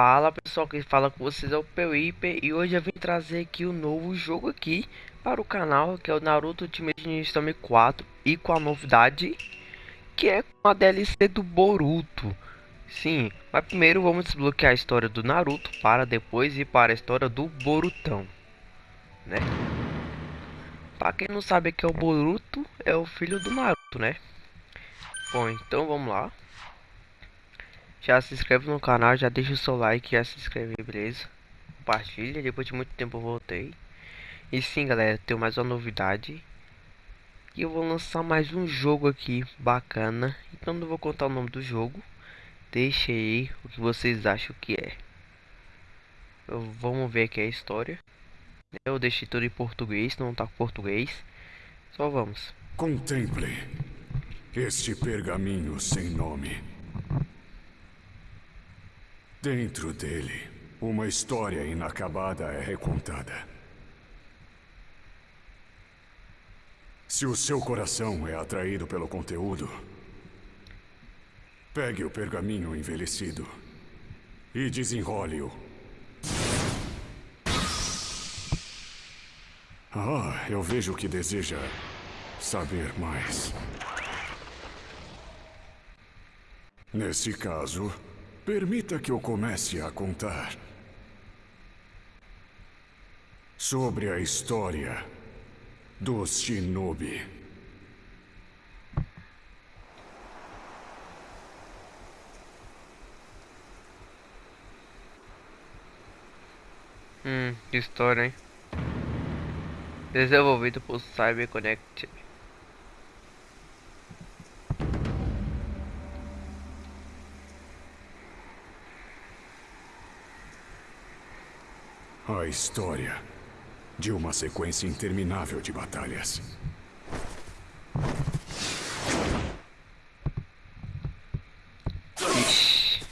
Fala pessoal, quem fala com vocês é o Pewiper e hoje eu vim trazer aqui o um novo jogo aqui para o canal que é o Naruto Ultimate Ninja Storm 4 e com a novidade que é com a DLC do Boruto. Sim, mas primeiro vamos desbloquear a história do Naruto para depois ir para a história do Borutão, né? Para quem não sabe que é o Boruto, é o filho do Naruto, né? Bom, então vamos lá. Já se inscreve no canal, já deixa o seu like, já se inscreve, beleza? Compartilha, depois de muito tempo eu voltei. E sim, galera, tenho mais uma novidade. E eu vou lançar mais um jogo aqui, bacana. Então não vou contar o nome do jogo. Deixa aí o que vocês acham que é. Eu, vamos ver aqui a história. Eu deixei tudo em português, não tá com português. Só vamos. Contemple este pergaminho sem nome. Dentro dele, uma história inacabada é recontada. Se o seu coração é atraído pelo conteúdo, pegue o pergaminho envelhecido e desenrole-o. Ah, eu vejo que deseja saber mais. Nesse caso, Permita que eu comece a contar sobre a história dos Shinobi. Hum, que história, hein? Desenvolvido por CyberConnect. A história de uma sequência interminável de batalhas.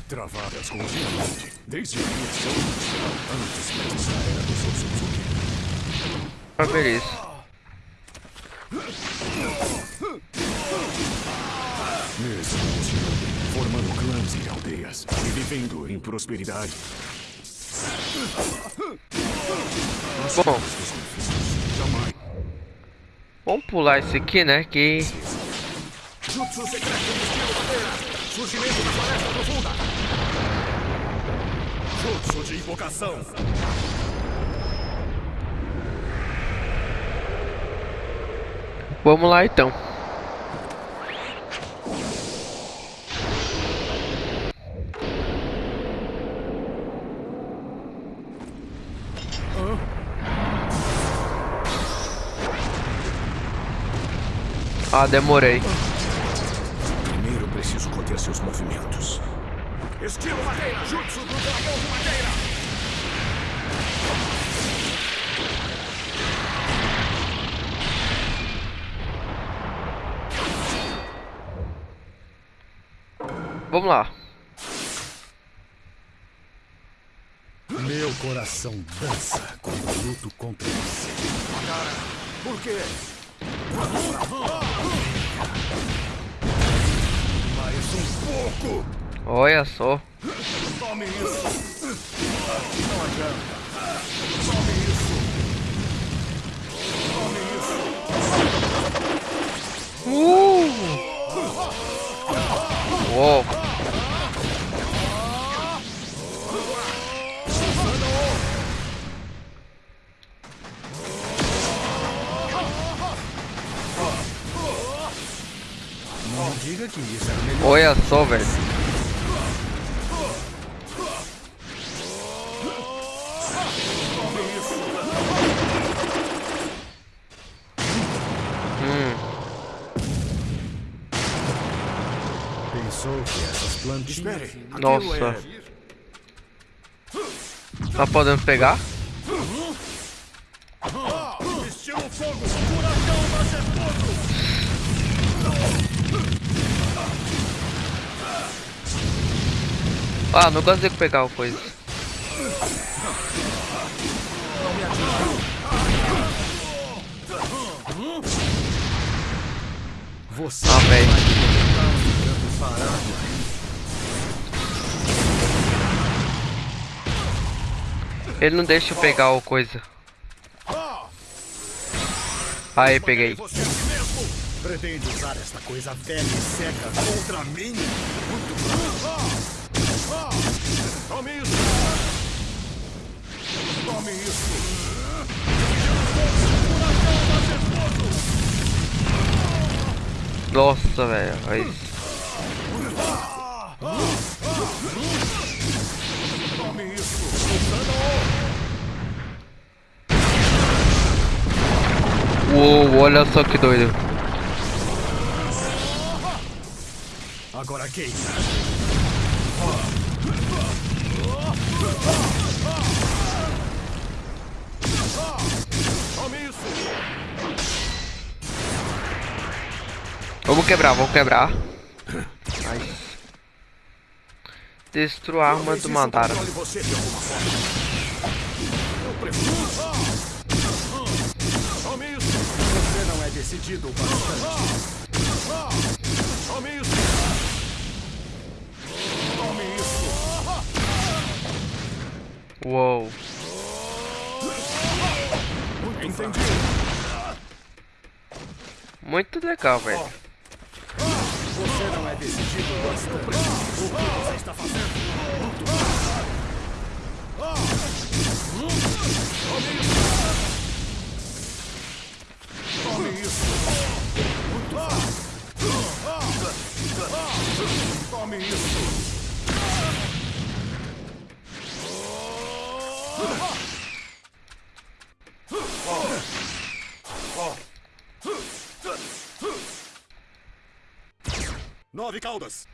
Travadas continuamente, desde a criação antes da era dos Otsutsuki. Ah, beleza. Mesmo Shinobi, formando clãs e aldeias, e vivendo em prosperidade, Bom. Vamos pular esse aqui, né? Que. Surgimento da floresta profunda. Jutsu de invocação. Vamos lá então. Ah, demorei. Primeiro preciso conter seus movimentos. Estilo madeira, jutsu do dragão de madeira. Vamos lá. Meu coração dança quando luto contra você. Por quê? Mais um pouco! Olha só. Tome isso! Não adianta! Tome isso! Tome isso! Uh! Uou. Diga que isso era melhor. Olha só, velho. Hum, Pensou que essas plantinhas... Nossa. Tá podendo pegar? Ah, não consigo pegar o coisa. Você Ah, velho. Ele não deixa eu pegar o coisa. Aí, peguei. Aqui mesmo? Pretende usar esta coisa velha e seca contra mim? Muito bom. Tome isso! Tome isso! Nossa, velho. olha. Tome isso! Uou, olha só que doido. Agora queima. Vamos quebrar, vamos quebrar. Nice. Destrua a arma do isso! Você não é decidido o bastante. Uou. Entendi. Muito legal, velho. Você não é decidido o bastante. O que você está fazendo? Tome isso! Tome isso! Nove caudas!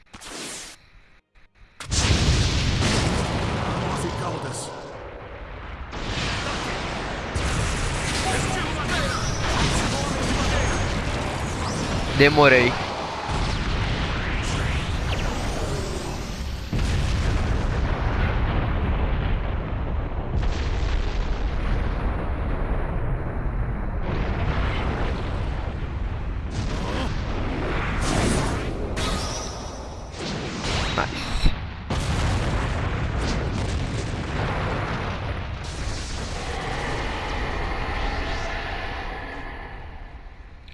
Nove caudas! Demorei.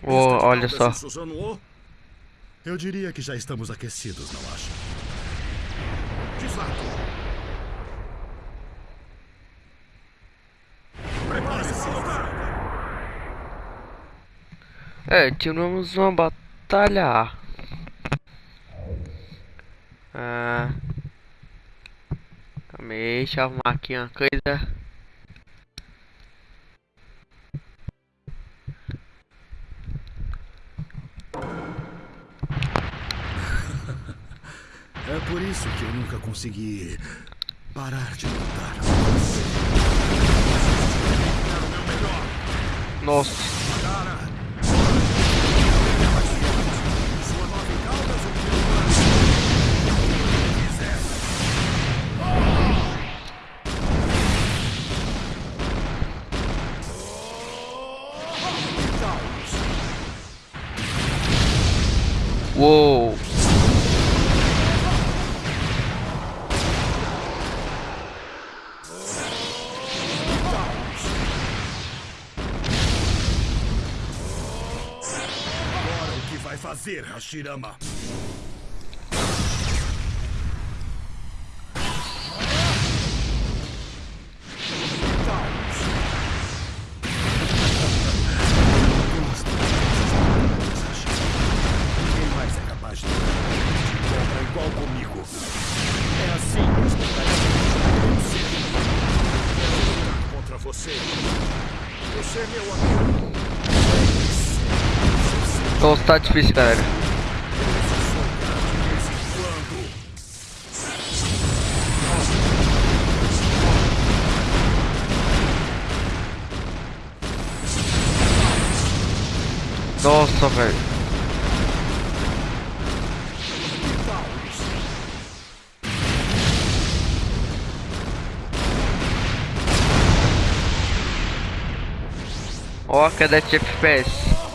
Oh, olha só. Eu diria que já estamos aquecidos, não acha? Desato! Prepare-se! É, tivemos uma batalha. Ah. Calma aí, deixa eu arrumar aqui uma coisa. É por isso que eu nunca consegui parar de lutar. Nossa. Uou. Amigo. Nossa, tá difícil, galera. Nossa, velho. Ó, a queda de FPS.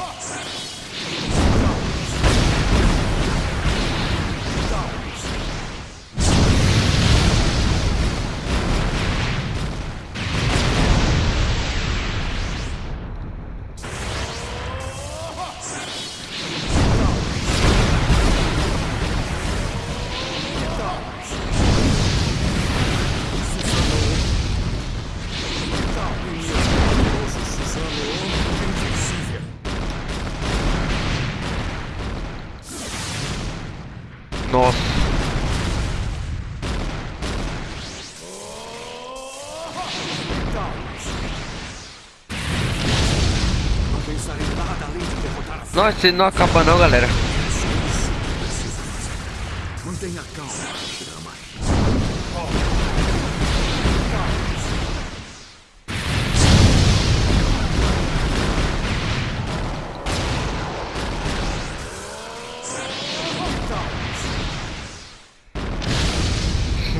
Nossa, ele não acaba não, galera. Mantenha calma, Shirama.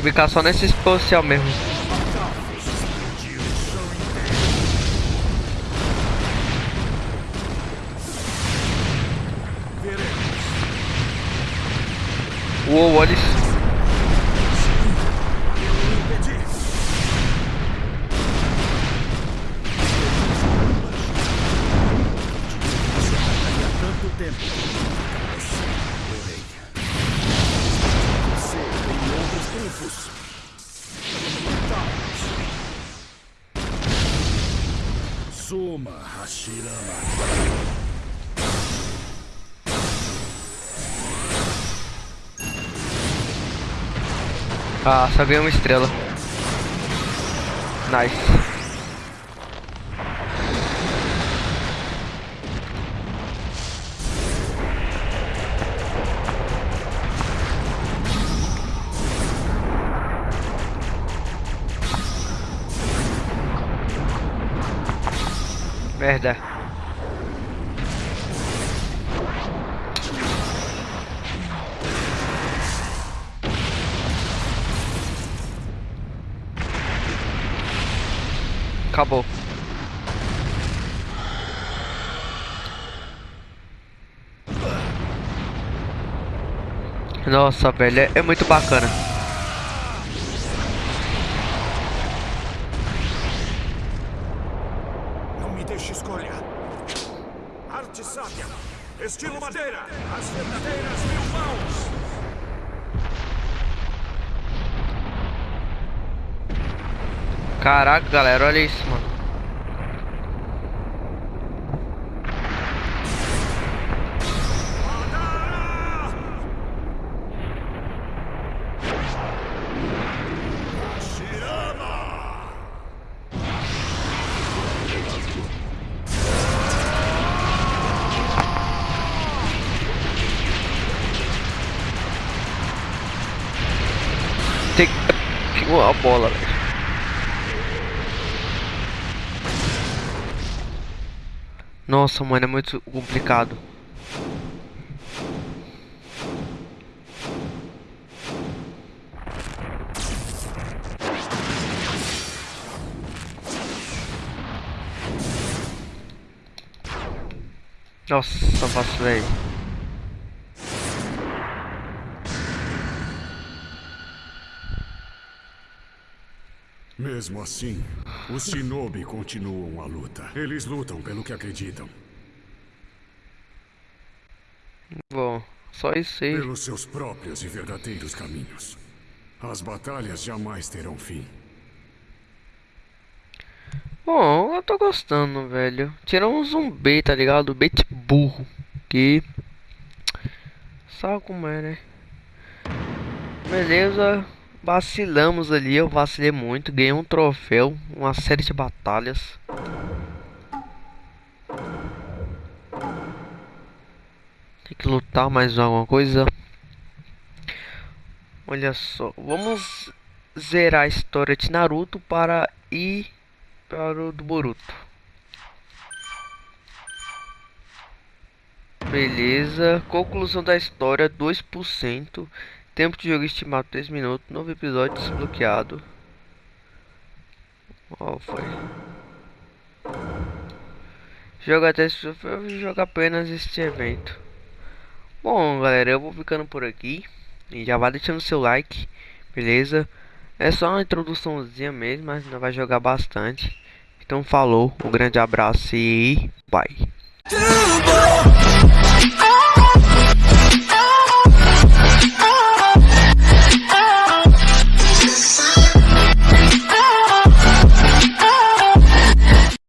Ficar só nesse especial mesmo. Uou, olha isso. Impedir. Há Ah, só ganhei uma estrela. Nice. Merda. Acabou. Nossa, velho, é, é muito bacana. Não me deixe escolher. Arte sábia. Estilo madeira. As verdadeiras mil mãos. Caraca, galera, olha isso, mano. Tem que a bola, velho. Nossa, mano, é muito complicado. Nossa, vacilei. Mesmo assim, os shinobi continuam a luta. Eles lutam pelo que acreditam. Bom, só isso aí. Pelos seus próprios e verdadeiros caminhos. As batalhas jamais terão fim. Bom, eu tô gostando, velho. Tirou um zumbi, tá ligado? Bait burro. Que. Sabe como é, né? Beleza. Vacilamos ali, eu vacilei muito. Ganhei um troféu, uma série de batalhas. Tem que lutar mais alguma coisa. Olha só, vamos zerar a história de Naruto para ir para o do Boruto. Beleza, conclusão da história 2%. Tempo de jogo estimado 3 minutos. Novo episódio desbloqueado. Qual foi? Joga até joga apenas este evento. Bom, galera, eu vou ficando por aqui. E já vai deixando seu like, beleza? É só uma introduçãozinha mesmo, mas não vai jogar bastante. Então falou, um grande abraço e bye.